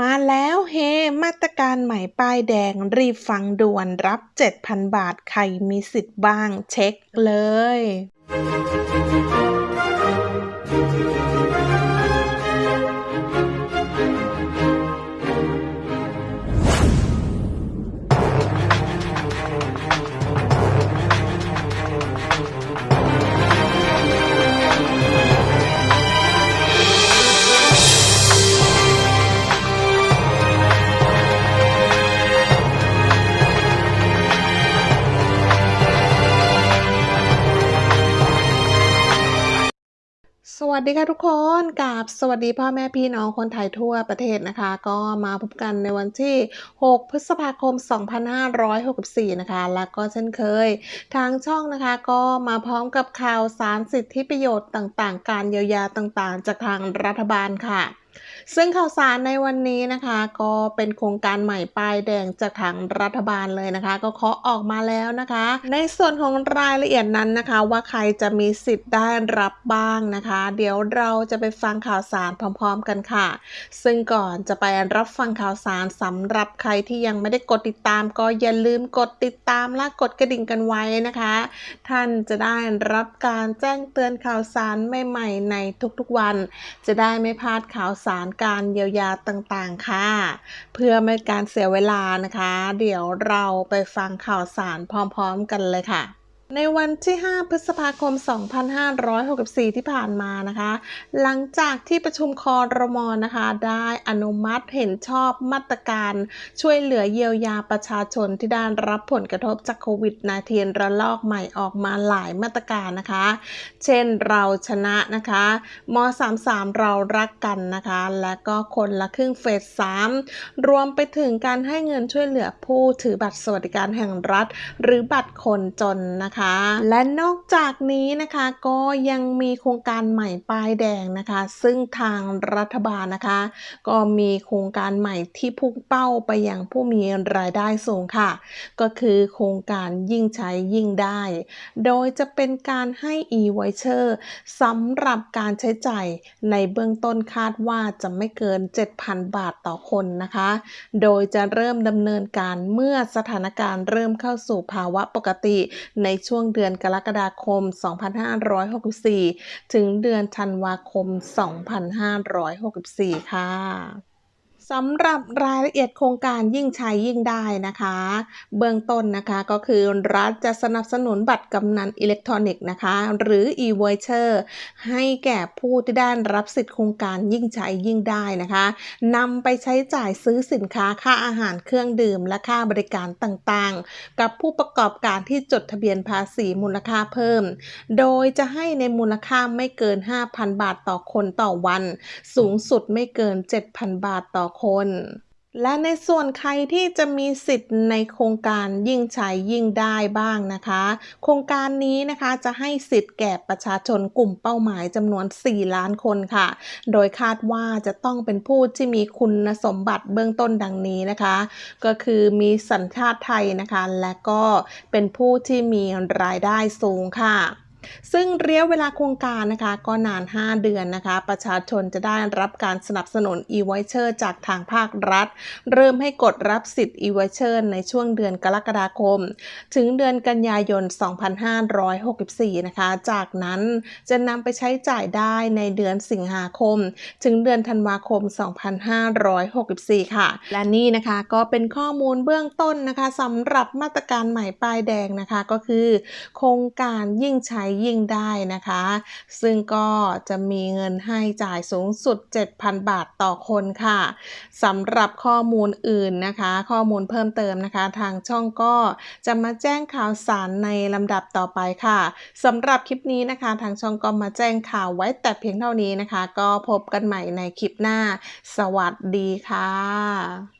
มาแล้วเฮ มาตรการใหม่ป้ายแดงรีบฟังด่วนรับ 7,000 บาท ใครมีสิทธิ์บ้าง เช็คเลย วัสดีค่ะทุกคนกับสวัสดีพ่อแม่พี่น้องคนไทยทั่วประเทศนะคะ ก็มาพบกันในวันที่ 6 พฤษภาคม 2564 นะคะ แล้วก็เช่นเคย ทางช่องนะคะก็มาพร้อมกับข่าวสารสิทธิประโยชน์ต่างๆ การเยียวยาต่างๆ จากทางรัฐบาลค่ะ ซึ่งข่าวสารในวันนี้นะคะ ก็เป็นโครงการใหม่ป้ายแดงจากทางรัฐบาลเลยนะคะ ก็เคาะออกมาแล้วนะคะ ในส่วนของรายละเอียดนั้นนะคะ ว่าใครจะมีสิทธิ์ได้รับบ้างนะคะ เดี๋ยวเราจะไปฟังข่าวสารพร้อม ๆ กันค่ะ ซึ่งก่อนจะไปรับฟังข่าวสารสำหรับใครที่ยังไม่ได้กดติดตาม ก็อย่าลืมกดติดตามและกดกระดิ่งกันไว้นะคะ ท่านจะได้รับการแจ้งเตือนข่าวสารใหม่ๆในทุกๆวัน จะได้ไม่พลาดข่าวสารการเยียวยาต่างๆ ค่ะ เพื่อไม่การเสียเวลานะคะ เดี๋ยวเราไปฟังข่าวสารพร้อมๆ กันเลยค่ะ ในวันที่ 5 พฤษภาคม 2564 ที่ผ่านมานะคะ หลังจากที่ประชุมคอรมอนะคะ ได้อนุมัติเห็นชอบมาตรการ ช่วยเหลือเยียวยาประชาชนที่ได้รับผลกระทบจากโควิด -19 ระลอกใหม่ออกมาหลายมาตรการนะคะ เช่นเราชนะนะคะม33 เรารักกันนะคะ และก็คนละครึ่งเฟส 3 รวมไปถึงการให้เงินช่วยเหลือผู้ถือบัตรสวัสดิการแห่งรัฐ หรือบัตรคนจนนะคะคะ และนอกจากนี้นะคะก็ยังมีโครงการใหม่ป้ายแดงนะคะ ซึ่งทางรัฐบาลนะคะ ก็มีโครงการใหม่ที่พุ่งเป้าไปยังผู้มีรายได้สูงค่ะ ก็คือโครงการยิ่งใช้ยิ่งได้ โดยจะเป็นการให้ e-voucher สำหรับการใช้จ่ายในเบื้องต้นคาดว่าจะไม่เกิน 7,000 บาทต่อคนนะคะ โดยจะเริ่มดำเนินการเมื่อสถานการณ์เริ่มเข้าสู่ภาวะปกติในช่วงเดือนกรกฎาคม 2564 ถึงเดือนธันวาคม 2564 ค่ะ สำหรับรายละเอียดโครงการยิ่งใช้ยิ่งได้นะคะ เบื้องต้นนะคะก็คือรัฐจะสนับสนุนบัตรกำนันอิเล็กทรอนิกส์นะคะ หรือ e-voucher ให้แก่ผู้ที่ได้รับสิทธิโครงการยิ่งใช้ยิ่งได้นะคะนำไปใช้จ่ายซื้อสินค้าค่าอาหารเครื่องดื่ม และค่าบริการต่างๆ กับผู้ประกอบการที่จดทะเบียนภาษีมูลค่าเพิ่ม โดยจะให้ในมูลค่าไม่เกิน 5,000 บาทต่อคนต่อวัน สูงสุดไม่เกิน 7,000 บาทต่ออคน และในส่วนใครที่จะมีสิทธิ์ในโครงการยิ่งใช้ยิ่งได้บ้างนะคะ โครงการนี้นะคะจะให้สิทธิ์แก่ประชาชนกลุ่มเป้าหมายจำนวน 4 ล้านคนค่ะ โดยคาดว่าจะต้องเป็นผู้ที่มีคุณสมบัติเบื้องต้นดังนี้นะคะ ก็คือมีสัญชาติไทยนะคะ และก็เป็นผู้ที่มีรายได้สูงค่ะ ซึ่งระยะเวลาโครงการนะคะก็นาน 5 เดือนนะคะ ประชาชนจะได้รับการสนับสนุน e-voucher จากทางภาครัฐ เริ่มให้กดรับสิทธิ์ e-voucher ในช่วงเดือนกรกฎาคม ถึงเดือนกันยายน 2564 นะคะ จากนั้นจะนำไปใช้จ่ายได้ในเดือนสิงหาคม ถึงเดือนธันวาคม 2564 ค่ะ และนี่นะคะก็เป็นข้อมูลเบื้องต้นนะคะสำหรับมาตรการใหม่ป้ายแดงนะคะก็คือ โครงการยิ่งใช้ยิ่งได้นะคะ ซึ่งก็จะมีเงินให้จ่ายสูงสุด 7,000 บาทต่อคนค่ะสำหรับข้อมูลอื่นนะคะ ข้อมูลเพิ่มเติมนะคะ ทางช่องก็จะมาแจ้งข่าวสารในลำดับต่อไปค่ะสำหรับคลิปนี้นะคะ ทางช่องก็มาแจ้งข่าวไว้แต่เพียงเท่านี้นะคะ ก็พบกันใหม่ในคลิปหน้า สวัสดีค่ะ